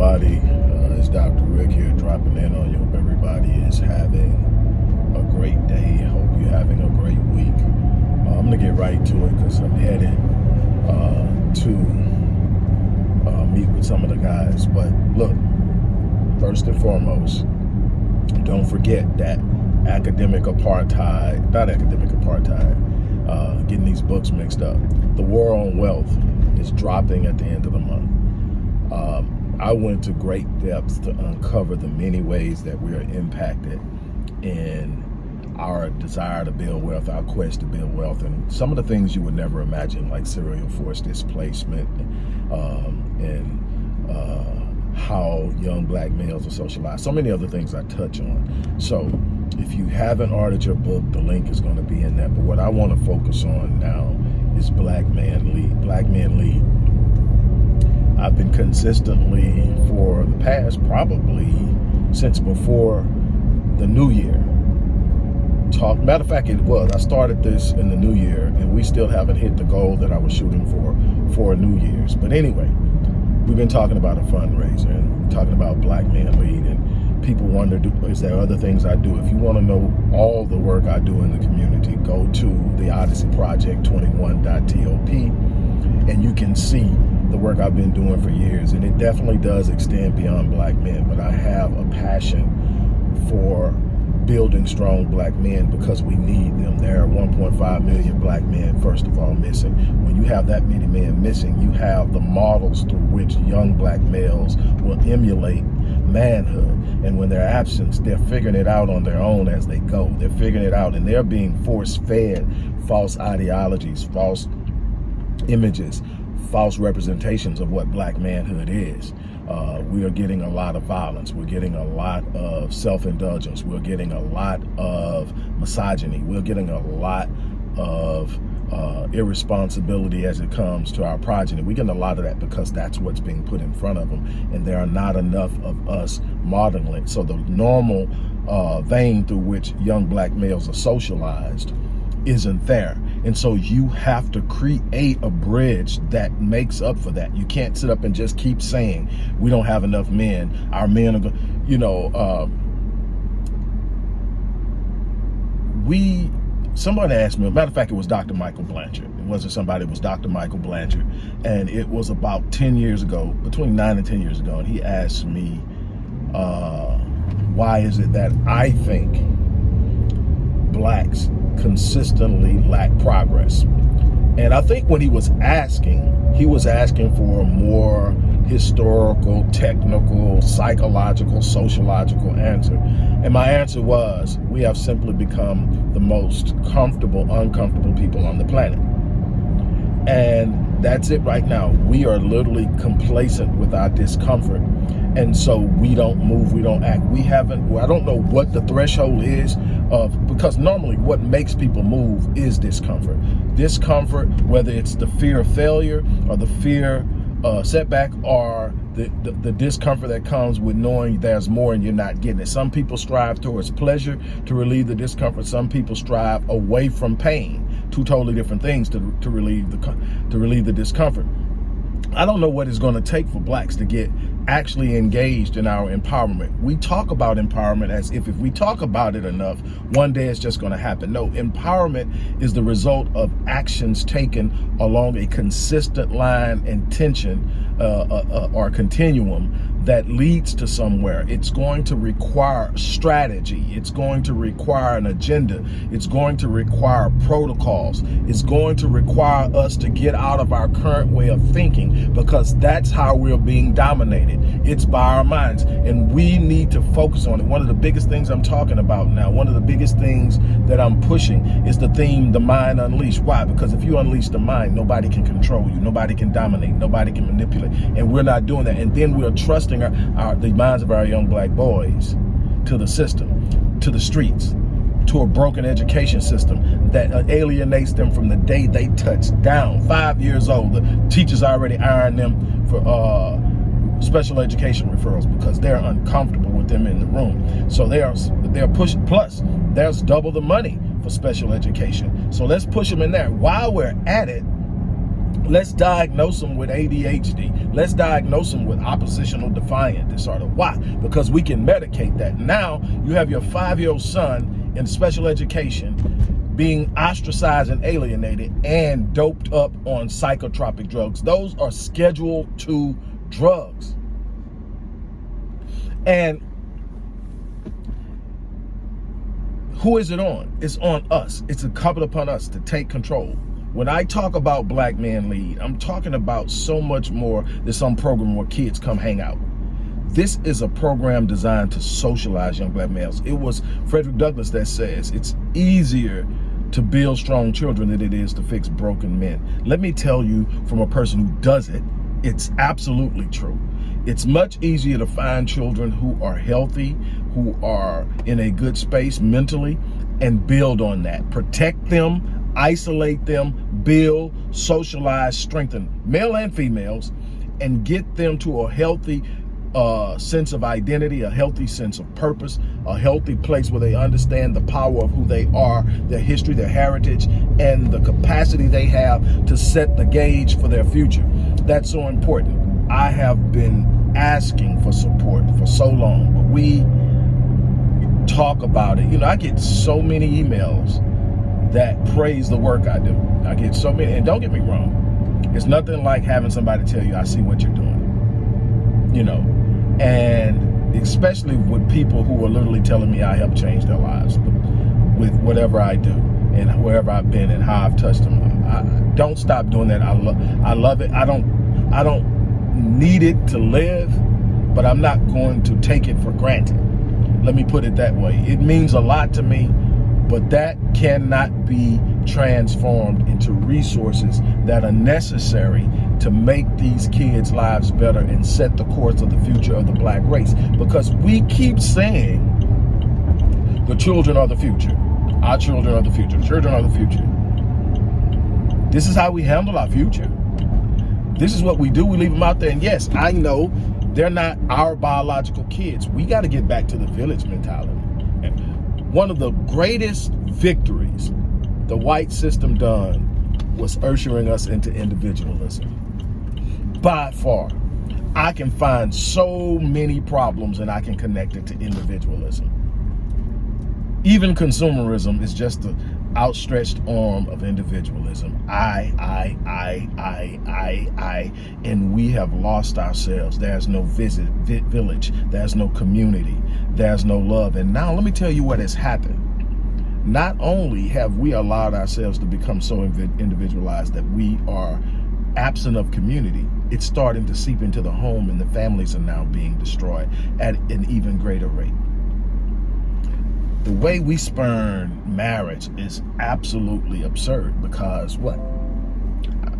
everybody? Uh, it's Dr. Rick here dropping in on you. Hope everybody is having a great day. Hope you're having a great week. Uh, I'm going to get right to it because I'm headed uh, to uh, meet with some of the guys. But look, first and foremost, don't forget that academic apartheid, not academic apartheid, uh, getting these books mixed up. The War on Wealth is dropping at the end of the month. Um, I went to great depths to uncover the many ways that we are impacted in our desire to build wealth, our quest to build wealth, and some of the things you would never imagine, like serial force displacement um, and uh, how young black males are socialized. So many other things I touch on. So if you haven't ordered your book, the link is going to be in there. But what I want to focus on now is Black Man Lead. Black Man Lead I've been consistently for the past probably since before the new year. Talk, matter of fact, it was. I started this in the new year and we still haven't hit the goal that I was shooting for for New Year's. But anyway, we've been talking about a fundraiser and talking about Black Man Lead and people wonder, do, is there other things I do? If you want to know all the work I do in the community, go to the Odyssey Project 21.top and you can see the work I've been doing for years. And it definitely does extend beyond black men, but I have a passion for building strong black men because we need them. There are 1.5 million black men, first of all, missing. When you have that many men missing, you have the models through which young black males will emulate manhood. And when they're absent, they're figuring it out on their own as they go. They're figuring it out and they're being force-fed false ideologies, false images, false representations of what black manhood is. Uh, we are getting a lot of violence. We're getting a lot of self-indulgence. We're getting a lot of misogyny. We're getting a lot of uh, irresponsibility as it comes to our progeny. We're getting a lot of that because that's what's being put in front of them. And there are not enough of us modeling. So the normal uh, vein through which young black males are socialized isn't there. And so you have to create a bridge that makes up for that. You can't sit up and just keep saying, we don't have enough men. Our men are, you know, uh, we, somebody asked me, matter of fact, it was Dr. Michael Blanchard. It wasn't somebody, it was Dr. Michael Blanchard. And it was about 10 years ago, between nine and 10 years ago. And he asked me, uh, why is it that I think blacks consistently lack progress. And I think when he was asking, he was asking for a more historical, technical, psychological, sociological answer. And my answer was, we have simply become the most comfortable, uncomfortable people on the planet. And that's it right now. We are literally complacent with our discomfort. And so we don't move, we don't act. We haven't, I don't know what the threshold is of, because normally what makes people move is discomfort. Discomfort, whether it's the fear of failure or the fear uh, setback or the, the, the, discomfort that comes with knowing there's more and you're not getting it. Some people strive towards pleasure to relieve the discomfort. Some people strive away from pain. Two totally different things to, to relieve the to relieve the discomfort. I don't know what it's going to take for blacks to get actually engaged in our empowerment. We talk about empowerment as if if we talk about it enough, one day it's just going to happen. No, empowerment is the result of actions taken along a consistent line and tension uh, uh, uh, or continuum that leads to somewhere. It's going to require strategy. It's going to require an agenda. It's going to require protocols. It's going to require us to get out of our current way of thinking because that's how we're being dominated. It's by our minds and we need to focus on it. One of the biggest things I'm talking about now, one of the biggest things that I'm pushing is the theme, the mind unleashed. Why? Because if you unleash the mind, nobody can control you. Nobody can dominate. Nobody can manipulate. And we're not doing that. And then we're trusting our, our, the minds of our young black boys to the system, to the streets, to a broken education system that alienates them from the day they touch down. Five years old, the teachers already iron them for uh, special education referrals because they're uncomfortable with them in the room. So they are they're pushing. Plus, there's double the money for special education. So let's push them in there. While we're at it, Let's diagnose them with ADHD. Let's diagnose them with oppositional defiant disorder. Why? Because we can medicate that. Now you have your five-year-old son in special education being ostracized and alienated and doped up on psychotropic drugs. Those are Schedule 2 drugs. And who is it on? It's on us. It's incumbent upon us to take control. When I talk about Black Man Lead, I'm talking about so much more than some program where kids come hang out. This is a program designed to socialize young black males. It was Frederick Douglass that says it's easier to build strong children than it is to fix broken men. Let me tell you from a person who does it, it's absolutely true. It's much easier to find children who are healthy, who are in a good space mentally, and build on that. Protect them, isolate them, build, socialize, strengthen male and females, and get them to a healthy uh, sense of identity, a healthy sense of purpose, a healthy place where they understand the power of who they are, their history, their heritage, and the capacity they have to set the gauge for their future. That's so important. I have been asking for support for so long, but we talk about it. You know, I get so many emails that praise the work I do. I get so many, and don't get me wrong, it's nothing like having somebody tell you, I see what you're doing, you know, and especially with people who are literally telling me I help change their lives with whatever I do and wherever I've been and how I've touched them. I, don't stop doing that. I love, I love it. I don't, I don't need it to live, but I'm not going to take it for granted. Let me put it that way. It means a lot to me but that cannot be transformed into resources that are necessary to make these kids' lives better and set the course of the future of the black race. Because we keep saying the children are the future. Our children are the future. The children are the future. This is how we handle our future. This is what we do. We leave them out there. And yes, I know they're not our biological kids. We got to get back to the village mentality one of the greatest victories the white system done was ushering us into individualism. By far. I can find so many problems and I can connect it to individualism. Even consumerism is just the outstretched arm of individualism. I, I, I, I, I, I, and we have lost ourselves. There's no visit, village. There's no community. There's no love. And now let me tell you what has happened. Not only have we allowed ourselves to become so individualized that we are absent of community, it's starting to seep into the home and the families are now being destroyed at an even greater rate the way we spurn marriage is absolutely absurd because what?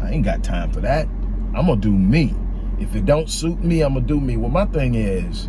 I ain't got time for that. I'm gonna do me. If it don't suit me, I'm gonna do me. Well, my thing is,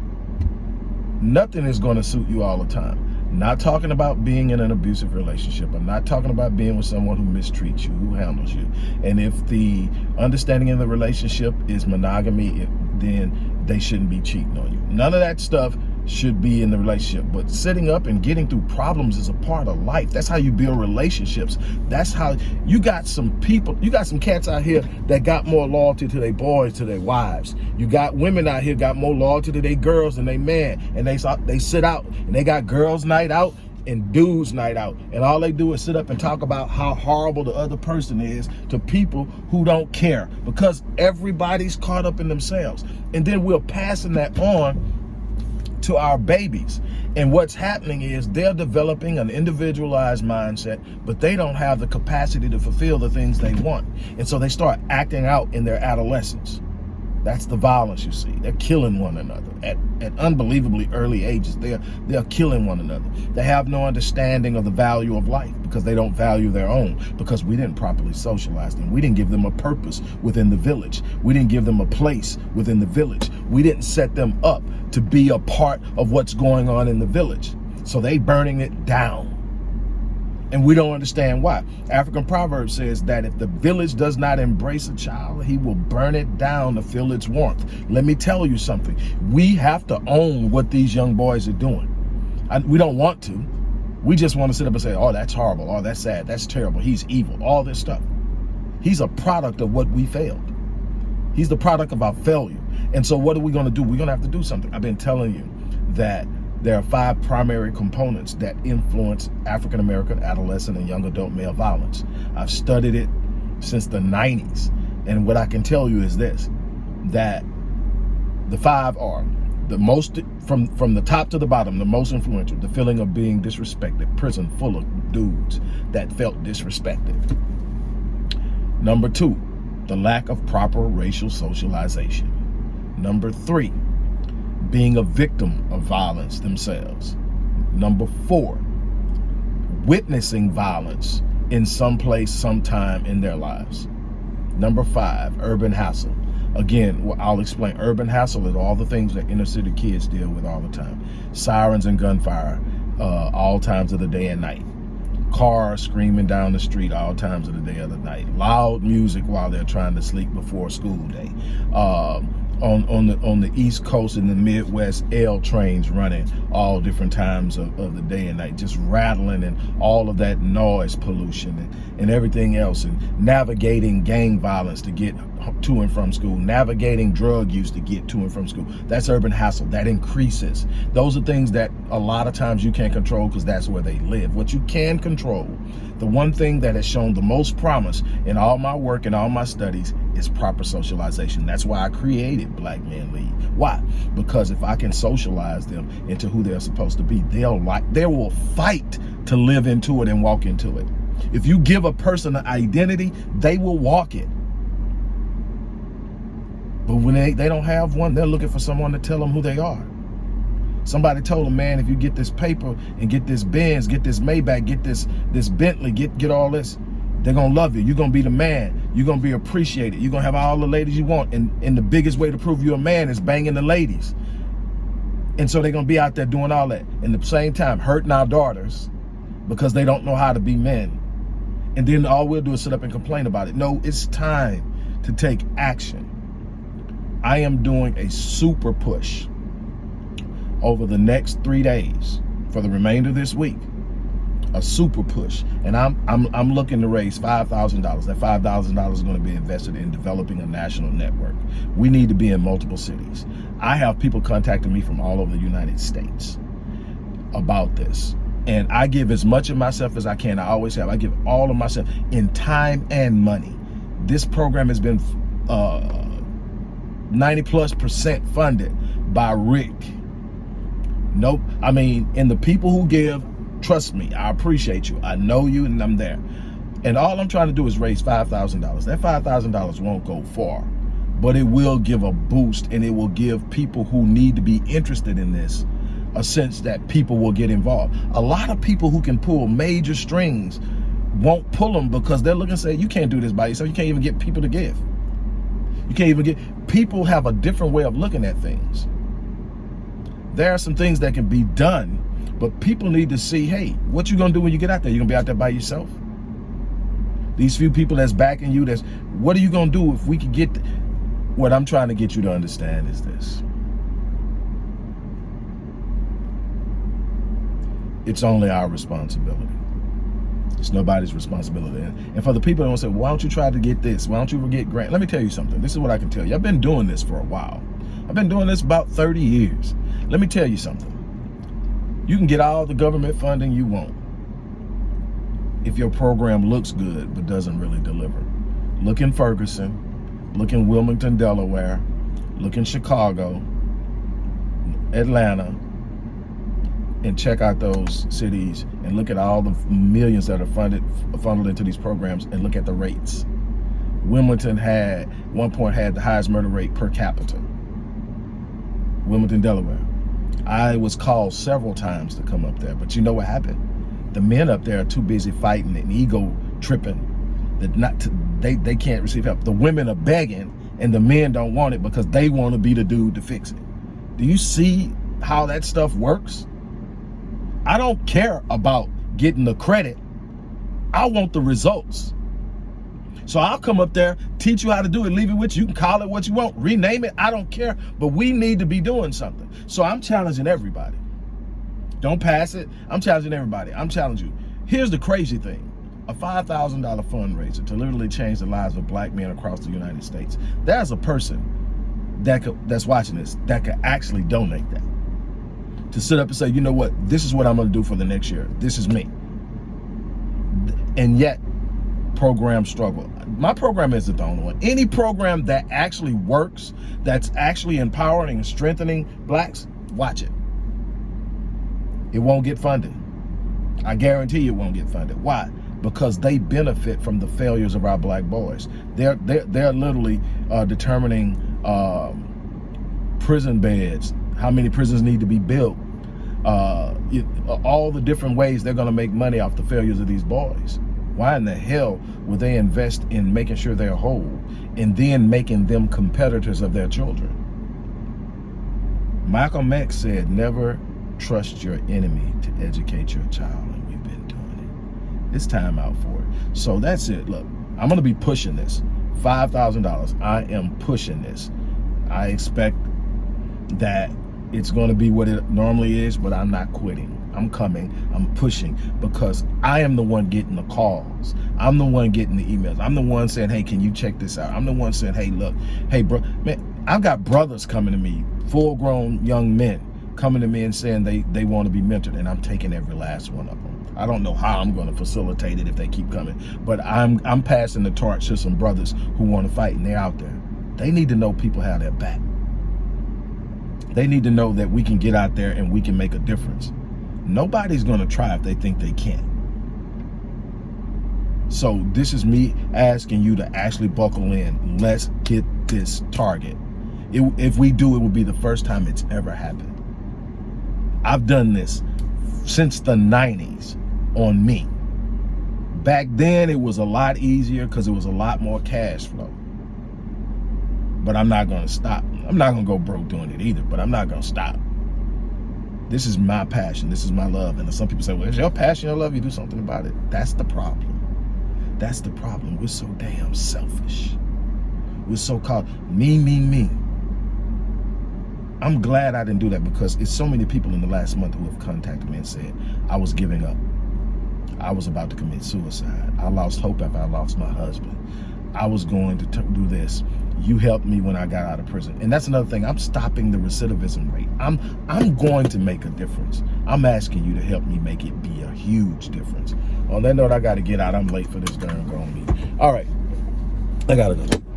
nothing is gonna suit you all the time. Not talking about being in an abusive relationship. I'm not talking about being with someone who mistreats you, who handles you. And if the understanding in the relationship is monogamy, then they shouldn't be cheating on you. None of that stuff should be in the relationship. But sitting up and getting through problems is a part of life. That's how you build relationships. That's how you got some people, you got some cats out here that got more loyalty to their boys, to their wives. You got women out here got more loyalty to their girls than they man. And they, they sit out and they got girls night out and dudes night out and all they do is sit up and talk about how horrible the other person is to people who don't care because everybody's caught up in themselves and then we're passing that on to our babies. And what's happening is they're developing an individualized mindset, but they don't have the capacity to fulfill the things they want. And so they start acting out in their adolescence. That's the violence you see. They're killing one another at, at unbelievably early ages. They're, they're killing one another. They have no understanding of the value of life because they don't value their own because we didn't properly socialize them. We didn't give them a purpose within the village. We didn't give them a place within the village. We didn't set them up to be a part of what's going on in the village. So they burning it down and we don't understand why. African proverb says that if the village does not embrace a child, he will burn it down to feel its warmth. Let me tell you something. We have to own what these young boys are doing. I, we don't want to. We just want to sit up and say, oh, that's horrible. Oh, that's sad. That's terrible. He's evil. All this stuff. He's a product of what we failed. He's the product of our failure. And so what are we going to do? We're going to have to do something. I've been telling you that there are five primary components that influence African American adolescent and young adult male violence. I've studied it since the 90s. And what I can tell you is this, that the five are the most, from, from the top to the bottom, the most influential, the feeling of being disrespected, prison full of dudes that felt disrespected. Number two, the lack of proper racial socialization. Number three, being a victim of violence themselves. Number four, witnessing violence in some place, sometime in their lives. Number five, urban hassle. Again, I'll explain. Urban hassle is all the things that inner city kids deal with all the time. Sirens and gunfire uh, all times of the day and night. Cars screaming down the street all times of the day of the night. Loud music while they're trying to sleep before school day. Um, on on the on the east coast and the midwest l trains running all different times of, of the day and night just rattling and all of that noise pollution and, and everything else and navigating gang violence to get to and from school navigating drug use to get to and from school that's urban hassle that increases those are things that a lot of times you can't control because that's where they live what you can control the one thing that has shown the most promise in all my work and all my studies is proper socialization. That's why I created Black Men Lead. Why? Because if I can socialize them into who they're supposed to be, they'll like they will fight to live into it and walk into it. If you give a person an identity, they will walk it. But when they, they don't have one, they're looking for someone to tell them who they are. Somebody told them, man, if you get this paper and get this Benz, get this Maybach, get this this Bentley, get get all this, they're gonna love you. You're gonna be the man. You're gonna be appreciated. You're gonna have all the ladies you want. And, and the biggest way to prove you're a man is banging the ladies. And so they're gonna be out there doing all that. And at the same time, hurting our daughters because they don't know how to be men. And then all we'll do is sit up and complain about it. No, it's time to take action. I am doing a super push over the next three days for the remainder of this week. A super push. And i'm i'm, I'm looking to raise five thousand dollars. That five thousand dollars is going to be invested in developing a national network. We need to be in multiple cities. I have people contacting me from all over the united states about this. And i give as much of myself as i can. I always have. I give all of myself in time and money. This program has been uh 90 plus percent funded by rick Nope. I mean, and the people who give, trust me, I appreciate you. I know you and I'm there. And all I'm trying to do is raise $5,000. That $5,000 won't go far, but it will give a boost and it will give people who need to be interested in this a sense that people will get involved. A lot of people who can pull major strings won't pull them because they're looking and say, you can't do this by yourself. You can't even get people to give. You can't even get, people have a different way of looking at things there are some things that can be done, but people need to see, hey, what you gonna do when you get out there? You gonna be out there by yourself? These few people that's backing you, that's, what are you gonna do if we could get, what I'm trying to get you to understand is this. It's only our responsibility. It's nobody's responsibility. And for the people that want to say, why don't you try to get this? Why don't you get grant? Let me tell you something. This is what I can tell you. I've been doing this for a while. I've been doing this about 30 years. Let me tell you something. You can get all the government funding you want if your program looks good but doesn't really deliver. Look in Ferguson, look in Wilmington, Delaware, look in Chicago, Atlanta, and check out those cities and look at all the millions that are funded funneled into these programs and look at the rates. Wilmington had, one point had the highest murder rate per capita. Wilmington, Delaware. I was called several times to come up there, but you know what happened? The men up there are too busy fighting and ego tripping that not to, they they can't receive help. The women are begging, and the men don't want it because they want to be the dude to fix it. Do you see how that stuff works? I don't care about getting the credit. I want the results. So I'll come up there, teach you how to do it, leave it with you. You can call it what you want, rename it. I don't care. But we need to be doing something. So I'm challenging everybody. Don't pass it. I'm challenging everybody. I'm challenging you. Here's the crazy thing. a $5,000 fundraiser to literally change the lives of black men across the United States. There's a person that could, that's watching this that could actually donate that. To sit up and say, you know what, this is what I'm gonna do for the next year. This is me. And yet, programs struggle. My program isn't the only one. Any program that actually works, that's actually empowering and strengthening blacks, watch it. It won't get funded. I guarantee you it won't get funded. Why? Because they benefit from the failures of our black boys. They're they're, they're literally uh, determining um, prison beds, how many prisons need to be built, uh, it, all the different ways they're going to make money off the failures of these boys. Why in the hell would they invest in making sure they're whole and then making them competitors of their children? Malcolm X said, never trust your enemy to educate your child. And we've been doing it. It's time out for it. So that's it. Look, I'm going to be pushing this. $5,000. I am pushing this. I expect that it's going to be what it normally is, but I'm not quitting. I'm coming, I'm pushing because I am the one getting the calls. I'm the one getting the emails. I'm the one saying, hey, can you check this out? I'm the one saying, hey, look, hey, bro, man, I've got brothers coming to me, full grown young men coming to me and saying they, they want to be mentored and I'm taking every last one of them. I don't know how I'm going to facilitate it if they keep coming, but I'm, I'm passing the torch to some brothers who want to fight and they're out there. They need to know people have their back. They need to know that we can get out there and we can make a difference. Nobody's going to try if they think they can. So this is me asking you to actually buckle in. Let's get this target. It, if we do, it will be the first time it's ever happened. I've done this since the 90s on me. Back then, it was a lot easier because it was a lot more cash flow. But I'm not going to stop. I'm not to go broke doing it either, but I'm not to stop. This is my passion. This is my love. And some people say, well, it's your passion, your love, you do something about it. That's the problem. That's the problem. We're so damn selfish. We're so called me, me, me. I'm glad I didn't do that because it's so many people in the last month who have contacted me and said, I was giving up. I was about to commit suicide. I lost hope after I lost my husband. I was going to do this you helped me when I got out of prison. And that's another thing. I'm stopping the recidivism rate. I'm I'm going to make a difference. I'm asking you to help me make it be a huge difference. On that note, I got to get out. I'm late for this darn grown meeting. All right. I got to go.